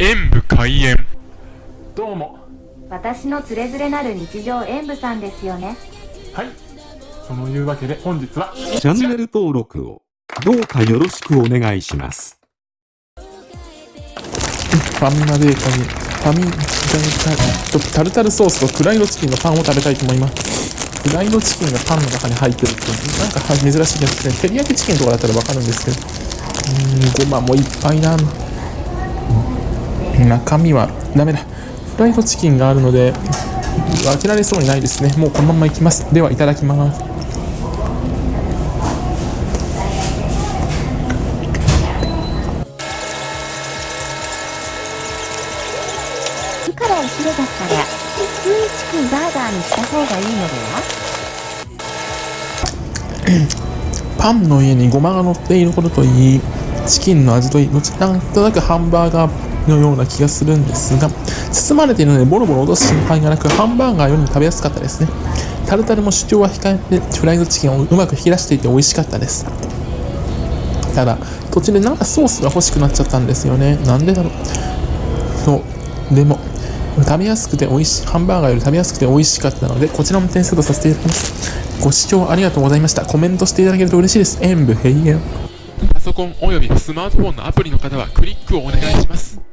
演武開演どうも私のつれづれなる日常演舞さんですよねはいそのいうわけで本日はチャンネル登録をどうかよろしくお願いします。ファミマベーカリー、ファミ、とタルタルソースとフライドチキンのパンを食べたいと思います。フライドチキンがパンの中に入ってるって、なんか珍しいですね。照り焼きチキンとかだったらわかるんですけど、うーん、ごまもいっぱいな。中身はダメだ。フライドチキンがあるので、開けられそうにないですね。もうこのままいきます。では、いただきます。火からお昼だったら普通にチキンバーガーにした方がいいのでは？パンの上にごまが乗っていることといいチキンの味といいなんとなくハンバーガーのような気がするんですが包まれているのでボロボロ落とす心配がなくハンバーガーよりも食べやすかったですね。タルタルも主張は控えてフライドチキンをうまく引き出していて美味しかったです。ただ途中でなんかソースが欲しくなっちゃったんですよね。なんでだろう。そう。でも食べやすくて美味しいハンバーガーより食べやすくて美味しかったのでこちらも点数とさせていただきます。ご視聴ありがとうございました。コメントしていただけると嬉しいです。演武閉園。パソコンおよびスマートフォンのアプリの方はクリックをお願いします。